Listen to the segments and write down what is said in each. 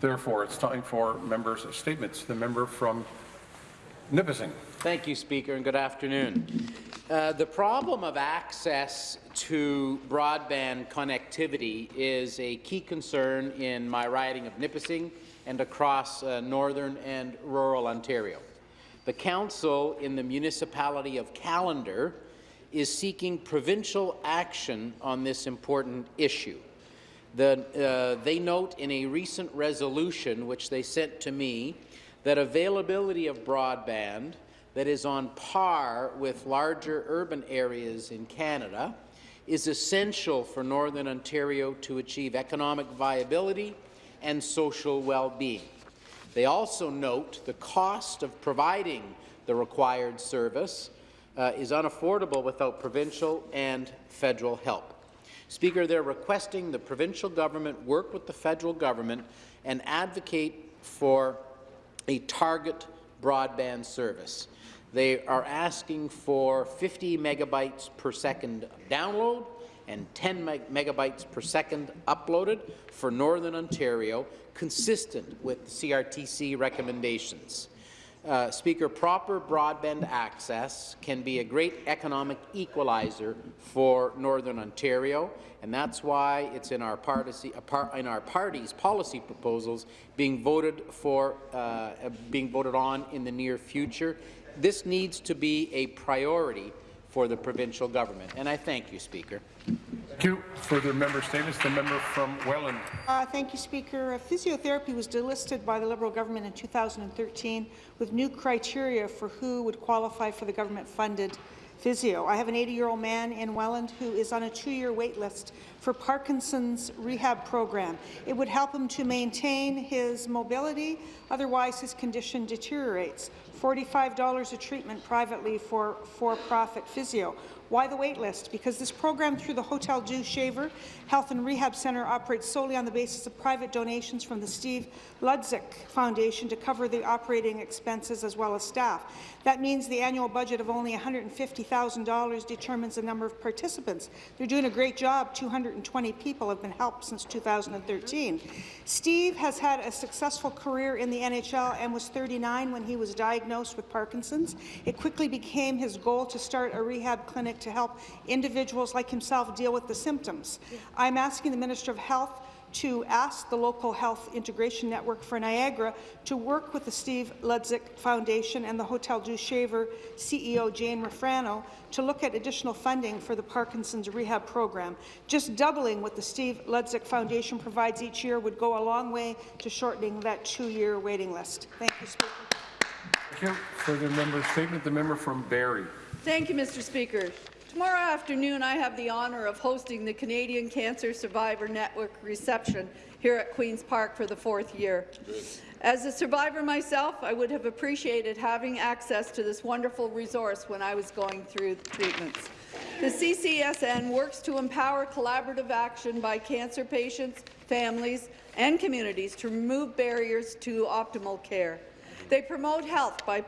Therefore, it's time for members' statements. The member from Nipissing. Thank you, Speaker, and good afternoon. Uh, the problem of access to broadband connectivity is a key concern in my riding of Nipissing and across uh, northern and rural Ontario. The Council in the municipality of Callander is seeking provincial action on this important issue. The, uh, they note in a recent resolution, which they sent to me, that availability of broadband that is on par with larger urban areas in Canada is essential for Northern Ontario to achieve economic viability and social well-being. They also note the cost of providing the required service uh, is unaffordable without provincial and federal help. Speaker, they're requesting the provincial government work with the federal government and advocate for a target broadband service. They are asking for 50 megabytes per second download and 10 meg megabytes per second uploaded for Northern Ontario, consistent with the CRTC recommendations. Uh, Speaker, proper broadband access can be a great economic equalizer for Northern Ontario, and that's why it's in our, party, in our party's policy proposals being voted for, uh, being voted on in the near future. This needs to be a priority for the provincial government, and I thank you, Speaker. Thank you. Further member statements. The member from Welland. Uh, thank you, Speaker. Physiotherapy was delisted by the Liberal government in 2013 with new criteria for who would qualify for the government-funded physio. I have an 80-year-old man in Welland who is on a two-year wait list for Parkinson's rehab program. It would help him to maintain his mobility, otherwise his condition deteriorates. $45 a treatment privately for for-profit physio. Why the wait list? Because this program through the Hotel Dieu Shaver Health and Rehab Centre operates solely on the basis of private donations from the Steve Ludzik Foundation to cover the operating expenses as well as staff. That means the annual budget of only $150,000 determines the number of participants. They're doing a great job. 220 people have been helped since 2013. Steve has had a successful career in the NHL and was 39 when he was diagnosed with Parkinson's. It quickly became his goal to start a rehab clinic to help individuals like himself deal with the symptoms. I'm asking the Minister of Health to ask the local health integration network for Niagara to work with the Steve Ludzik Foundation and the Hotel Dieu Shaver CEO Jane Rufrano to look at additional funding for the Parkinson's rehab program. Just doubling what the Steve Ludzik Foundation provides each year would go a long way to shortening that two-year waiting list. Thank you, Speaker. Thank you. Further member statement. The member from Barrie. Thank you, Mr. Speaker. Tomorrow afternoon, I have the honour of hosting the Canadian Cancer Survivor Network reception here at Queen's Park for the fourth year. As a survivor myself, I would have appreciated having access to this wonderful resource when I was going through the treatments. The CCSN works to empower collaborative action by cancer patients, families, and communities to remove barriers to optimal care. They promote health by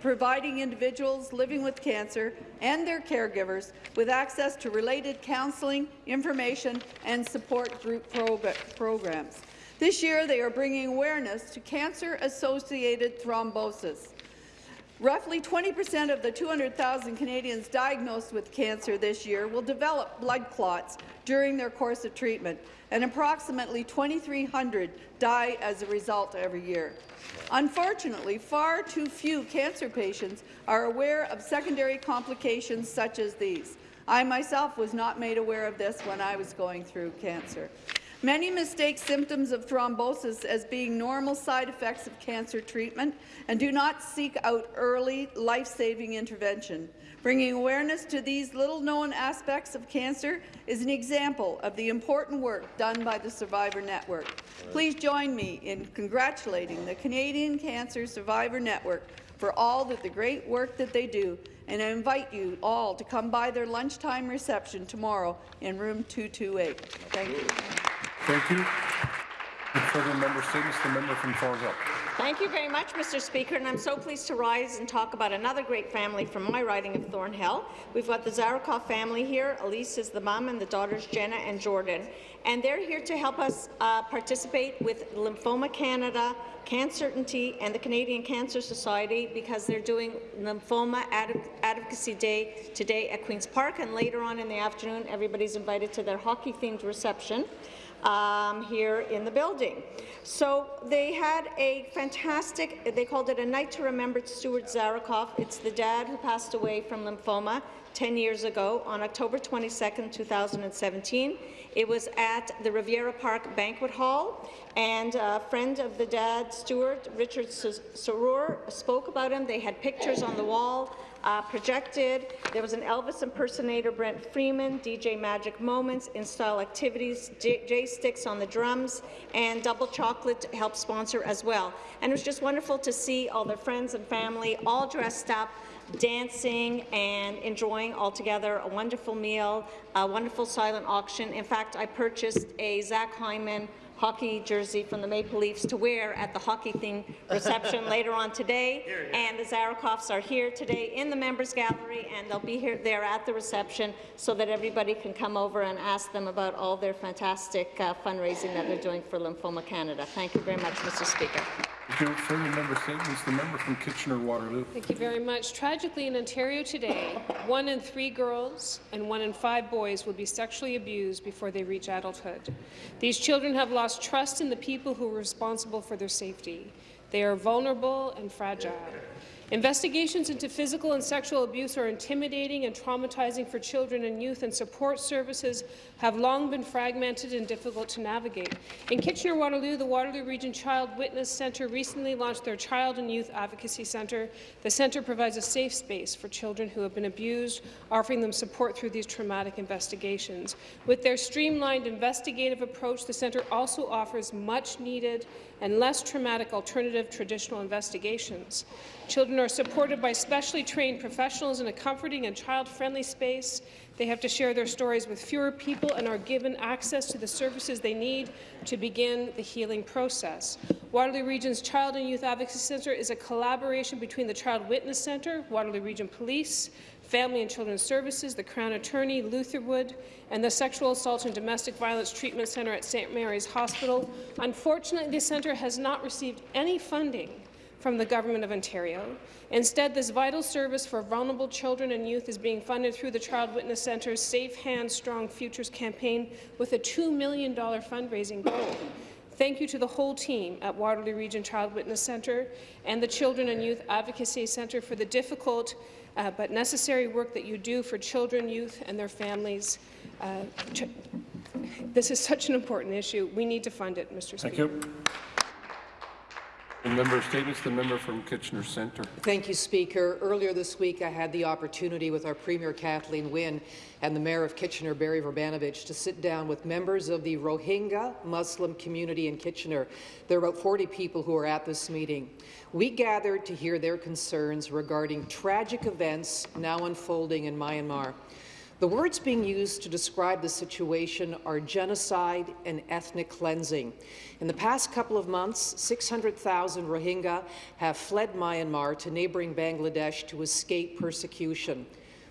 providing individuals living with cancer and their caregivers with access to related counselling, information, and support group programs. This year, they are bringing awareness to cancer-associated thrombosis. Roughly 20 percent of the 200,000 Canadians diagnosed with cancer this year will develop blood clots during their course of treatment, and approximately 2,300 die as a result every year. Unfortunately, far too few cancer patients are aware of secondary complications such as these. I myself was not made aware of this when I was going through cancer. Many mistake symptoms of thrombosis as being normal side effects of cancer treatment and do not seek out early, life-saving intervention. Bringing awareness to these little-known aspects of cancer is an example of the important work done by the Survivor Network. Please join me in congratulating the Canadian Cancer Survivor Network for all that the great work that they do, and I invite you all to come by their lunchtime reception tomorrow in room 228. Thank you. Thank you. The further member statements, the member from Thornhill. Thank you very much, Mr. Speaker, and I'm so pleased to rise and talk about another great family from my riding of Thornhill. We've got the Zarakoff family here. Elise is the mom, and the daughters Jenna and Jordan. And they're here to help us uh, participate with Lymphoma Canada, CanCertainty, and the Canadian Cancer Society because they're doing Lymphoma Ad Advocacy Day today at Queen's Park, and later on in the afternoon, everybody's invited to their hockey-themed reception um, here in the building. So they had a fantastic, they called it a night to remember Stuart Zarakoff. It's the dad who passed away from lymphoma 10 years ago on October 22, 2017. It was at the Riviera Park Banquet Hall, and a friend of the dad, Stuart, Richard Sarur, spoke about him. They had pictures on the wall uh, projected. There was an Elvis impersonator, Brent Freeman, DJ Magic Moments, in-style activities, J, J Sticks on the drums, and Double Chocolate helped sponsor as well. And it was just wonderful to see all their friends and family all dressed up dancing and enjoying all together a wonderful meal, a wonderful silent auction. In fact, I purchased a Zach Hyman hockey jersey from the Maple Leafs to wear at the hockey thing reception later on today. And the Zarakoffs are here today in the members gallery, and they'll be here there at the reception so that everybody can come over and ask them about all their fantastic uh, fundraising that they're doing for Lymphoma Canada. Thank you very much, Mr. Speaker. Thank you. Further member statements, the member from Kitchener-Waterloo. Thank you very much. Tragically, in Ontario today, one in three girls and one in five boys will be sexually abused before they reach adulthood. These children have lost trust in the people who are responsible for their safety. They are vulnerable and fragile. Investigations into physical and sexual abuse are intimidating and traumatizing for children and youth, and support services have long been fragmented and difficult to navigate. In Kitchener-Waterloo, the Waterloo Region Child Witness Centre recently launched their Child and Youth Advocacy Centre. The centre provides a safe space for children who have been abused, offering them support through these traumatic investigations. With their streamlined investigative approach, the centre also offers much-needed and less traumatic alternative traditional investigations. Are supported by specially trained professionals in a comforting and child-friendly space. They have to share their stories with fewer people and are given access to the services they need to begin the healing process. Waterloo Region's Child and Youth Advocacy Centre is a collaboration between the Child Witness Centre, Waterloo Region Police, Family and Children's Services, the Crown Attorney, Lutherwood, and the Sexual Assault and Domestic Violence Treatment Centre at St. Mary's Hospital. Unfortunately, this centre has not received any funding from the Government of Ontario. Instead, this vital service for vulnerable children and youth is being funded through the Child Witness Centre's Safe Hands, Strong Futures campaign with a $2 million fundraising goal. Thank you to the whole team at Waterloo Region Child Witness Centre and the Children and Youth Advocacy Centre for the difficult uh, but necessary work that you do for children, youth and their families. Uh, this is such an important issue. We need to fund it, Mr. Speaker. You. Member statements, the member from Kitchener Centre. Thank you, Speaker. Earlier this week, I had the opportunity with our Premier Kathleen Wynne and the Mayor of Kitchener, Berry Vrbanovic, to sit down with members of the Rohingya Muslim community in Kitchener. There are about 40 people who are at this meeting. We gathered to hear their concerns regarding tragic events now unfolding in Myanmar. The words being used to describe the situation are genocide and ethnic cleansing. In the past couple of months, 600,000 Rohingya have fled Myanmar to neighbouring Bangladesh to escape persecution.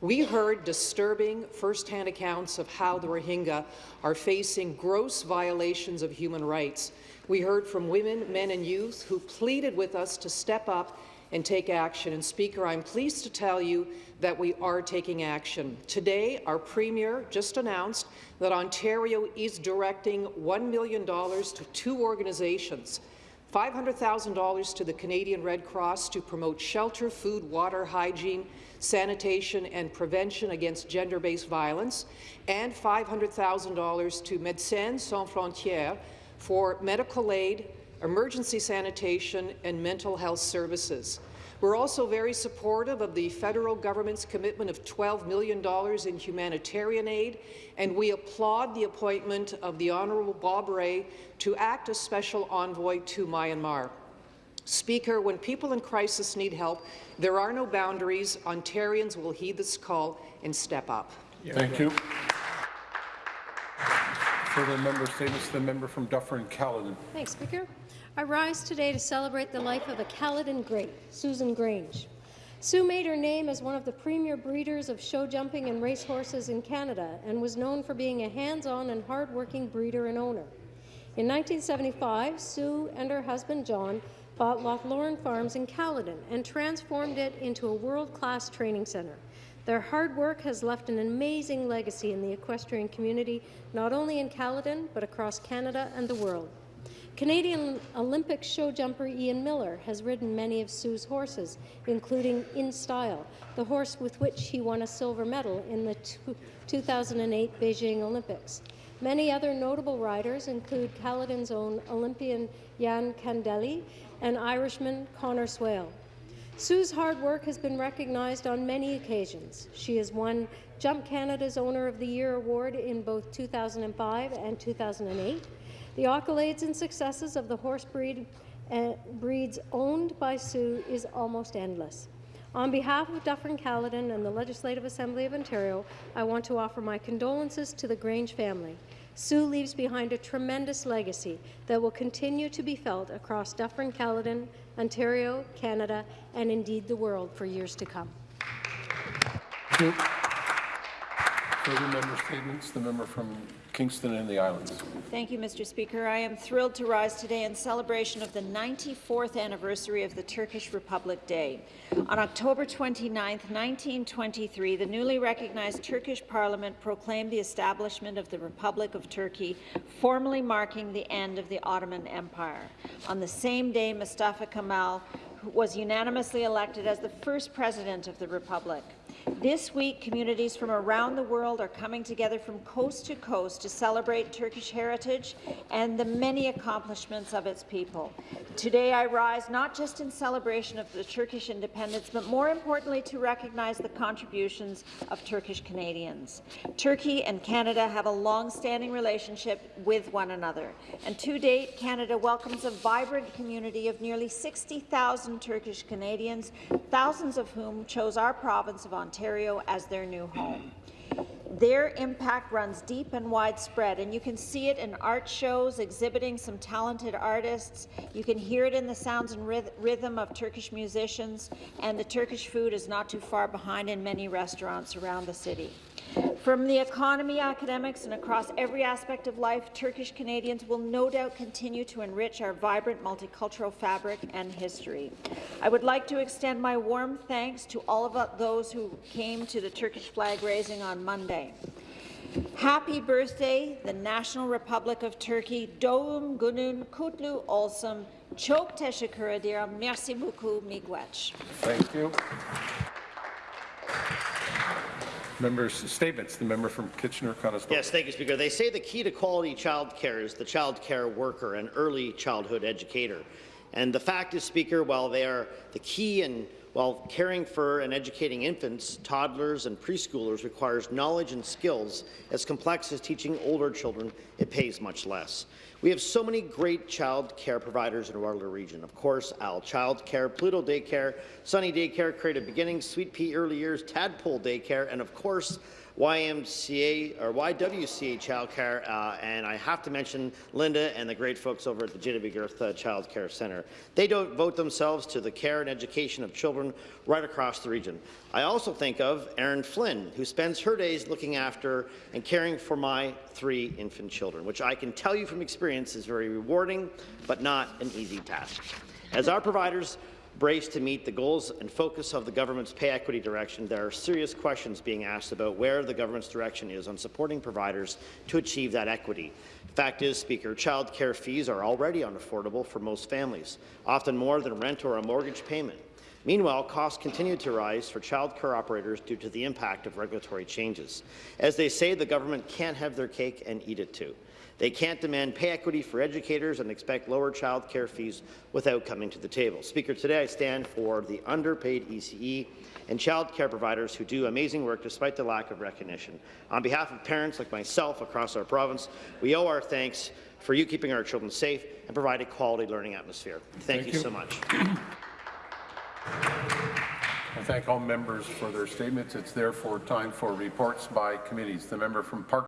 We heard disturbing first-hand accounts of how the Rohingya are facing gross violations of human rights. We heard from women, men and youth who pleaded with us to step up and take action. And Speaker, I'm pleased to tell you that we are taking action. Today, our Premier just announced that Ontario is directing $1 million to two organizations, $500,000 to the Canadian Red Cross to promote shelter, food, water, hygiene, sanitation and prevention against gender-based violence, and $500,000 to Médecins Sans Frontières for medical aid, emergency sanitation, and mental health services. We're also very supportive of the federal government's commitment of $12 million in humanitarian aid, and we applaud the appointment of the Honourable Bob Rae to act as special envoy to Myanmar. Speaker, when people in crisis need help, there are no boundaries. Ontarians will heed this call and step up. Thank you. Further member statements, the member from Dufferin Caledon. Thanks, Speaker. I rise today to celebrate the life of a Caledon great, Susan Grange. Sue made her name as one of the premier breeders of show jumping and racehorses in Canada and was known for being a hands-on and hard-working breeder and owner. In 1975, Sue and her husband John bought Lochloran Farms in Caledon and transformed it into a world-class training centre. Their hard work has left an amazing legacy in the equestrian community, not only in Caledon, but across Canada and the world. Canadian Olympic show jumper Ian Millar has ridden many of Sue's horses, including In Style, the horse with which he won a silver medal in the 2008 Beijing Olympics. Many other notable riders include Caledon's own Olympian Yann Candele and Irishman Conor Swail. Sue's hard work has been recognized on many occasions. She has won Jump Canada's Owner of the Year award in both 2005 and 2008. The accolades and successes of the horse breed, uh, breeds owned by Sue is almost endless. On behalf of Dufferin Caledon and the Legislative Assembly of Ontario, I want to offer my condolences to the Grange family. Sue leaves behind a tremendous legacy that will continue to be felt across Dufferin Caledon, Ontario, Canada, and indeed the world for years to come. Further member statements, the member from Kingston and the Islands. Thank you, Mr. Speaker. I am thrilled to rise today in celebration of the 94th anniversary of the Turkish Republic Day. On October 29, 1923, the newly recognized Turkish parliament proclaimed the establishment of the Republic of Turkey, formally marking the end of the Ottoman Empire. On the same day, Mustafa Kemal was unanimously elected as the first president of the Republic. This week, communities from around the world are coming together from coast to coast to celebrate Turkish heritage and the many accomplishments of its people. Today, I rise not just in celebration of the Turkish independence, but more importantly to recognize the contributions of Turkish Canadians. Turkey and Canada have a long-standing relationship with one another, and to date, Canada welcomes a vibrant community of nearly 60,000 Turkish Canadians, thousands of whom chose our province of Ontario as their new home. Their impact runs deep and widespread, and you can see it in art shows exhibiting some talented artists. You can hear it in the sounds and rhythm of Turkish musicians, and the Turkish food is not too far behind in many restaurants around the city. From the economy, academics, and across every aspect of life, Turkish Canadians will no doubt continue to enrich our vibrant multicultural fabric and history. I would like to extend my warm thanks to all of those who came to the Turkish flag raising on Monday. Happy birthday, the National Republic of Turkey. Doğum günün kutlu olsun. Çok teşekkür ederim. Merci beaucoup, miigwech. Thank you. Members' statements. The member from Kitchener-Conestoga. Yes, thank you, Speaker. They say the key to quality child care is the child care worker and early childhood educator. And the fact is, Speaker, while they are the key and while caring for and educating infants, toddlers, and preschoolers requires knowledge and skills as complex as teaching older children, it pays much less. We have so many great child care providers in Waterloo region. Of course, Al Child Care, Pluto Daycare, Sunny Daycare, Creative Beginnings, Sweet Pea Early Years, Tadpole Daycare, and of course, YMCA or YWCA Childcare, uh, and I have to mention Linda and the great folks over at the Genevieve Girth uh, Child Care Centre. They devote themselves to the care and education of children right across the region. I also think of Erin Flynn, who spends her days looking after and caring for my three infant children, which I can tell you from experience is very rewarding, but not an easy task. As our providers brace to meet the goals and focus of the government's pay equity direction, there are serious questions being asked about where the government's direction is on supporting providers to achieve that equity. Fact is, Speaker, child care fees are already unaffordable for most families, often more than rent or a mortgage payment. Meanwhile, costs continue to rise for child care operators due to the impact of regulatory changes. As they say, the government can't have their cake and eat it too. They can't demand pay equity for educators and expect lower child care fees without coming to the table. Speaker, today I stand for the underpaid ECE and child care providers who do amazing work despite the lack of recognition. On behalf of parents like myself across our province, we owe our thanks for you keeping our children safe and providing a quality learning atmosphere. Thank, Thank you, you. so much. I thank all members for their statements. It's therefore time for reports by committees. The member from Park